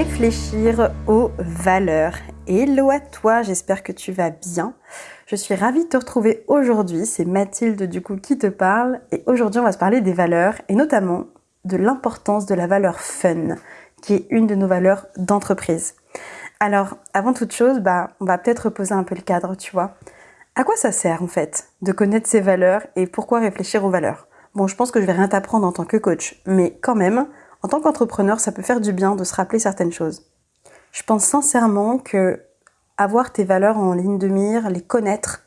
réfléchir aux valeurs. Hello à toi, j'espère que tu vas bien. Je suis ravie de te retrouver aujourd'hui, c'est Mathilde du coup qui te parle et aujourd'hui on va se parler des valeurs et notamment de l'importance de la valeur fun qui est une de nos valeurs d'entreprise. Alors avant toute chose, bah, on va peut-être reposer un peu le cadre, tu vois. À quoi ça sert en fait de connaître ces valeurs et pourquoi réfléchir aux valeurs? Bon, je pense que je vais rien t'apprendre en tant que coach, mais quand même, en tant qu'entrepreneur, ça peut faire du bien de se rappeler certaines choses. Je pense sincèrement que avoir tes valeurs en ligne de mire, les connaître,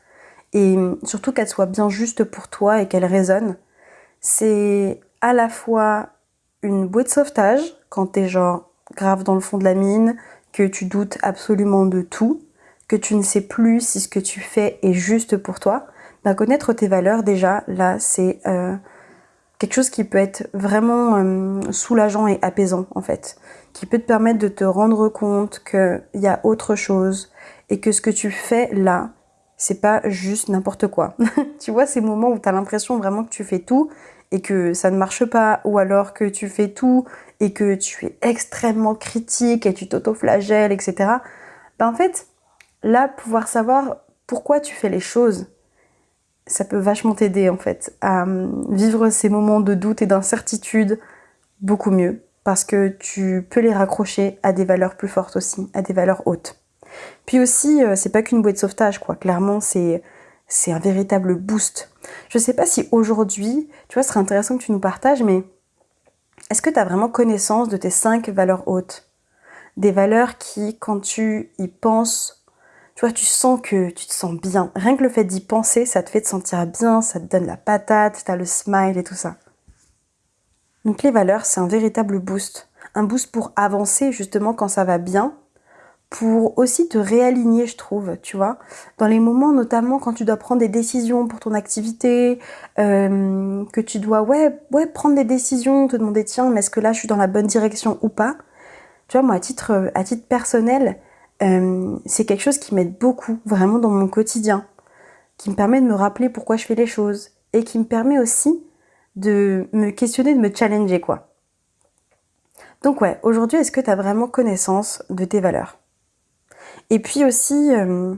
et surtout qu'elles soient bien justes pour toi et qu'elles résonnent, c'est à la fois une bouée de sauvetage quand t'es genre grave dans le fond de la mine, que tu doutes absolument de tout, que tu ne sais plus si ce que tu fais est juste pour toi. Bah, connaître tes valeurs déjà, là, c'est euh, quelque chose qui peut être vraiment euh, soulageant et apaisant en fait, qui peut te permettre de te rendre compte qu'il y a autre chose et que ce que tu fais là, c'est pas juste n'importe quoi. tu vois ces moments où tu as l'impression vraiment que tu fais tout et que ça ne marche pas, ou alors que tu fais tout et que tu es extrêmement critique et tu t'auto-flagelles, etc. Ben en fait, là, pouvoir savoir pourquoi tu fais les choses, ça peut vachement t'aider en fait à hum, vivre ces moments de doute et d'incertitude beaucoup mieux parce que tu peux les raccrocher à des valeurs plus fortes aussi, à des valeurs hautes. Puis aussi, euh, c'est pas qu'une bouée de sauvetage quoi, clairement c'est c'est un véritable boost. Je sais pas si aujourd'hui, tu vois, ce serait intéressant que tu nous partages, mais est-ce que tu as vraiment connaissance de tes cinq valeurs hautes? Des valeurs qui, quand tu y penses, tu vois, tu sens que tu te sens bien. Rien que le fait d'y penser, ça te fait te sentir bien, ça te donne la patate, t'as le smile et tout ça. Donc les valeurs, c'est un véritable boost. Un boost pour avancer justement quand ça va bien, pour aussi te réaligner, je trouve, tu vois. Dans les moments, notamment quand tu dois prendre des décisions pour ton activité, euh, que tu dois, ouais, ouais, prendre des décisions, te demander, tiens, mais est-ce que là, je suis dans la bonne direction ou pas? Tu vois, moi, à titre, à titre personnel, euh, c'est quelque chose qui m'aide beaucoup, vraiment dans mon quotidien, qui me permet de me rappeler pourquoi je fais les choses et qui me permet aussi de me questionner, de me challenger, quoi. Donc ouais, aujourd'hui, est-ce que tu as vraiment connaissance de tes valeurs? Et puis aussi, euh,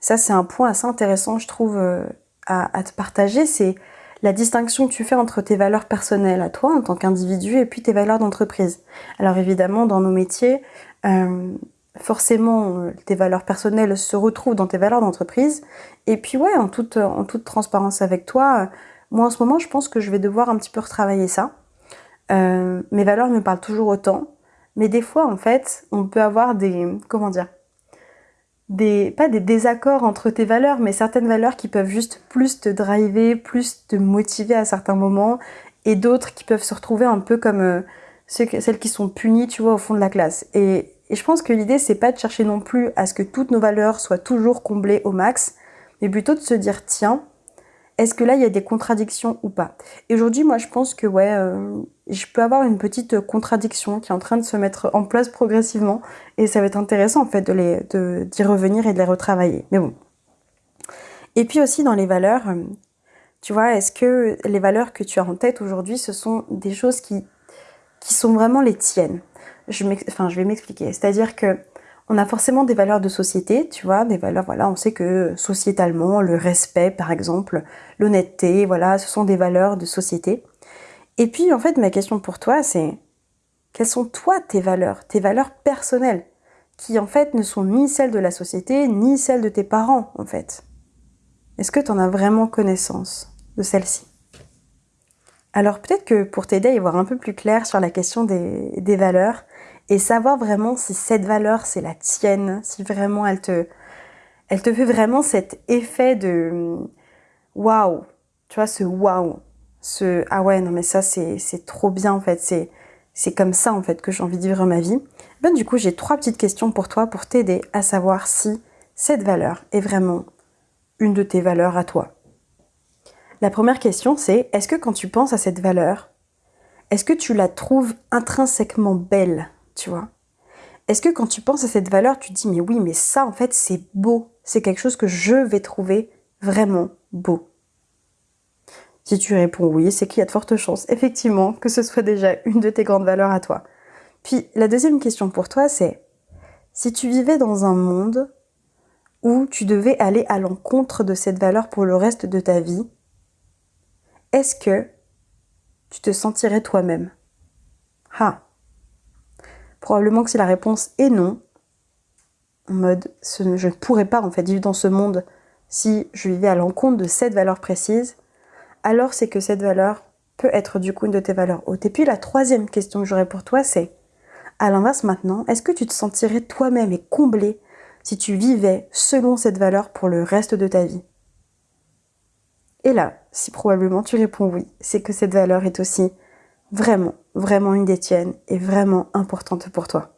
ça c'est un point assez intéressant, je trouve, euh, à, te partager, c'est la distinction que tu fais entre tes valeurs personnelles à toi en tant qu'individu et puis tes valeurs d'entreprise. Alors évidemment, dans nos métiers, forcément euh, tes valeurs personnelles se retrouvent dans tes valeurs d'entreprise. Et puis ouais, en toute, en toute transparence avec toi, euh, moi en ce moment je pense que je vais devoir un petit peu retravailler ça. Euh, mes valeurs me parlent toujours autant, mais des fois en fait on peut avoir des, comment dire, des, pas des désaccords entre tes valeurs, mais certaines valeurs qui peuvent juste plus te driver, plus te motiver à certains moments, et d'autres qui peuvent se retrouver un peu comme celles qui sont punies, tu vois, au fond de la classe. Et je pense que l'idée, c'est pas de chercher non plus à ce que toutes nos valeurs soient toujours comblées au max, mais plutôt de se dire, tiens, est-ce que là, il y a des contradictions ou pas? Et aujourd'hui, moi, je pense que, ouais, euh, je peux avoir une petite contradiction qui est en train de se mettre en place progressivement, et ça va être intéressant, en fait, de les, d'y revenir et de les retravailler. Mais bon. Et puis aussi, dans les valeurs, tu vois, est-ce que les valeurs que tu as en tête aujourd'hui, ce sont des choses qui, qui sont vraiment les tiennes? Je, vais m'expliquer. C'est-à-dire que on a forcément des valeurs de société, tu vois, des valeurs, voilà, on sait que sociétalement, le respect, par exemple, l'honnêteté, voilà, ce sont des valeurs de société. Et puis, en fait, ma question pour toi, c'est quelles sont toi tes valeurs, tes valeurs personnelles, qui en fait ne sont ni celles de la société, ni celles de tes parents, en fait? Est-ce que tu en as vraiment connaissance de celles-ci? Alors peut-être que pour t'aider à y voir un peu plus clair sur la question des valeurs, et savoir vraiment si cette valeur c'est la tienne, si vraiment elle te, elle te fait vraiment cet effet de waouh, tu vois, ce waouh, ce ah ouais, non mais ça c'est, trop bien en fait, c'est, c'est comme ça en fait que j'ai envie de vivre ma vie. Ben, du coup, j'ai trois petites questions pour toi pour t'aider à savoir si cette valeur est vraiment une de tes valeurs à toi. La première question c'est est-ce que quand tu penses à cette valeur, est-ce que tu la trouves intrinsèquement belle? Tu vois. Est-ce que quand tu penses à cette valeur, tu te dis mais oui, mais ça en fait c'est beau, c'est quelque chose que je vais trouver vraiment beau Si tu réponds oui, c'est qu'il y a de fortes chances effectivement que ce soit déjà une de tes grandes valeurs à toi. Puis la deuxième question pour toi, c'est si tu vivais dans un monde où tu devais aller à l'encontre de cette valeur pour le reste de ta vie, est-ce que tu te sentirais toi-même? Ah Probablement que si la réponse est non, en mode je ne pourrais pas en fait vivre dans ce monde si je vivais à l'encontre de cette valeur précise, alors c'est que cette valeur peut être du coup une de tes valeurs hautes. Et puis la troisième question que j'aurais pour toi, c'est à l'inverse maintenant, est-ce que tu te sentirais toi-même et comblé si tu vivais selon cette valeur pour le reste de ta vie? Et là, si probablement tu réponds oui, c'est que cette valeur est aussi vraiment, vraiment une des tiennes et vraiment importante pour toi.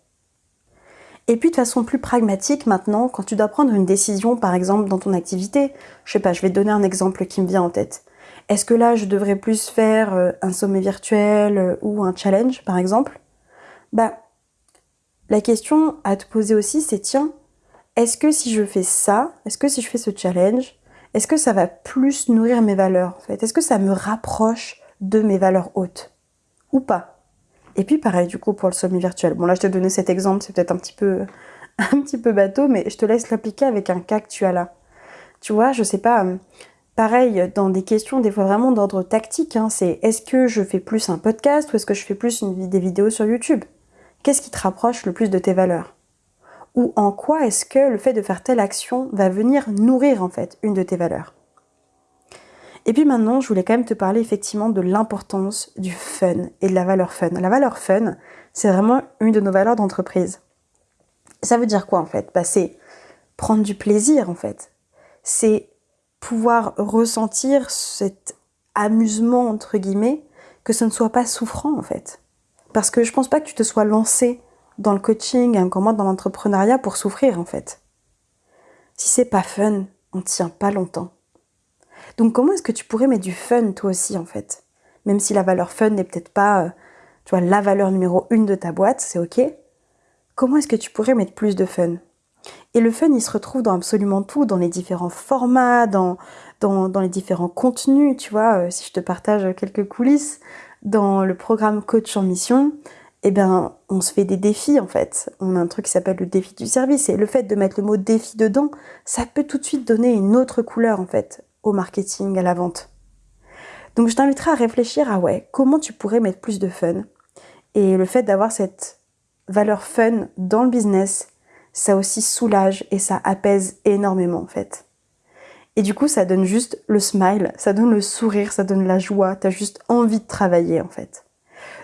Et puis de façon plus pragmatique maintenant, quand tu dois prendre une décision par exemple dans ton activité, je sais pas, je vais te donner un exemple qui me vient en tête. Est-ce que là je devrais plus faire euh, un sommet virtuel euh, ou un challenge par exemple? Bah la question à te poser aussi c'est tiens, est-ce que si je fais ça, est-ce que si je fais ce challenge, est-ce que ça va plus nourrir mes valeurs Est-ce que ça me rapproche de mes valeurs hautes? Ou pas et puis pareil du coup pour le sommet virtuel. Bon là je te donné cet exemple, c'est peut-être un petit peu un petit peu bateau, mais je te laisse l'appliquer avec un cas que tu as là. Tu vois, je sais pas, hum, pareil dans des questions des fois vraiment d'ordre tactique, hein, c'est est-ce que je fais plus un podcast ou est-ce que je fais plus une, des vidéos sur YouTube? Qu'est-ce qui te rapproche le plus de tes valeurs? Ou en quoi est-ce que le fait de faire telle action va venir nourrir en fait une de tes valeurs? Et puis maintenant, je voulais quand même te parler effectivement de l'importance du fun et de la valeur fun. La valeur fun, c'est vraiment une de nos valeurs d'entreprise. Ça veut dire quoi en fait? Bah, C'est prendre du plaisir en fait. C'est pouvoir ressentir cet amusement entre guillemets, que ce ne soit pas souffrant en fait. Parce que je pense pas que tu te sois lancé dans le coaching, encore moins dans l'entrepreneuriat pour souffrir en fait. Si c'est pas fun, on tient pas longtemps. Donc comment est-ce que tu pourrais mettre du fun toi aussi en fait? Même si la valeur fun n'est peut-être pas, euh, tu vois, la valeur numéro une de ta boîte, c'est ok. Comment est-ce que tu pourrais mettre plus de fun? Et le fun, il se retrouve dans absolument tout, dans les différents formats, dans, dans, les différents contenus, tu vois, euh, si je te partage quelques coulisses, dans le programme Coach en Mission, eh bien, on se fait des défis en fait. On a un truc qui s'appelle le défi du service. Et le fait de mettre le mot défi dedans, ça peut tout de suite donner une autre couleur en fait au marketing, à la vente. Donc je t'inviterai à réfléchir à comment tu pourrais mettre plus de fun. Et le fait d'avoir cette valeur fun dans le business, ça aussi soulage et ça apaise énormément en fait. Et du coup, ça donne juste le smile, ça donne le sourire, ça donne la joie, t'as juste envie de travailler en fait.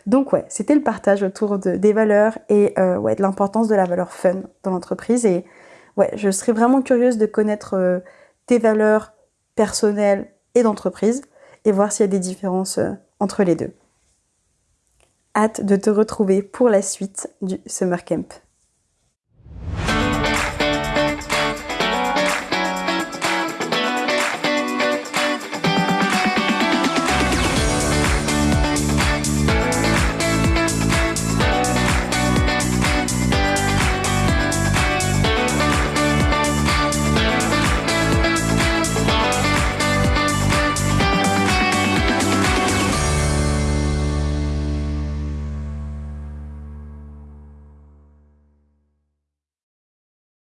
Donc ouais, c'était le partage autour de, des valeurs et euh, de l'importance de la valeur fun dans l'entreprise. Et ouais, je serais vraiment curieuse de connaître euh, tes valeurs, personnel et d'entreprise et voir s'il y a des différences euh, entre les deux. Hâte de te retrouver pour la suite du Summer Camp.